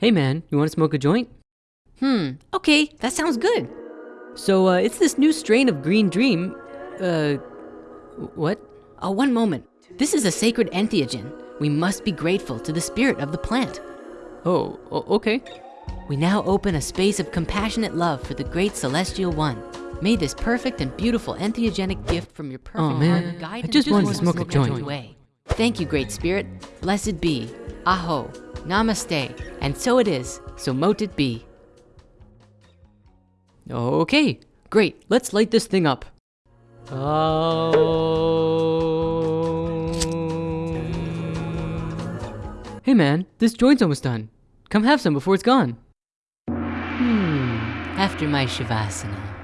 Hey man, you wanna smoke a joint? Hmm, okay, that sounds good. So, uh, it's this new strain of Green Dream, uh, what? Oh, one moment. This is a sacred entheogen. We must be grateful to the spirit of the plant. Oh, okay. We now open a space of compassionate love for the great celestial one. May this perfect and beautiful entheogenic gift from your perfect Oh, man. heart guide I and just wanted to influence smoke a joint. way. Thank you, great spirit. Blessed be. Aho. Namaste. And so it is. So mote it be. Okay, great. Let's light this thing up. Um... Hey man, this joint's almost done. Come have some before it's gone. Hmm. After my shavasana.